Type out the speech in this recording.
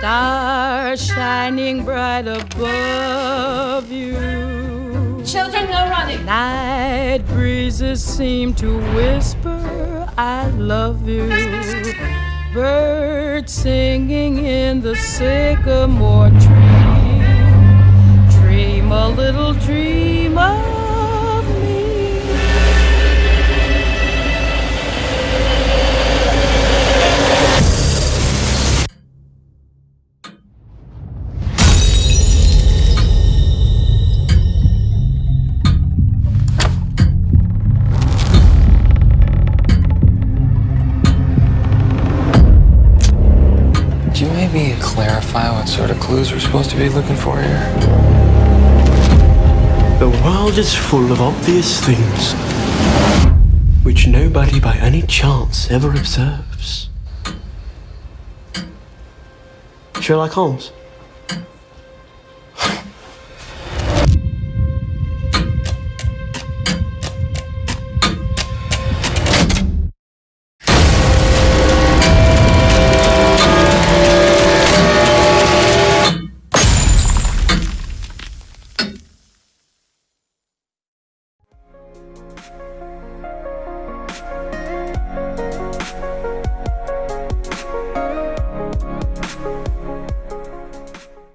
stars shining bright above you. Children, no running. Night breezes seem to whisper, I love you. Birds singing in the sycamore tree. Maybe clarify what sort of clues we're supposed to be looking for here? The world is full of obvious things which nobody by any chance ever observes. Sherlock Holmes.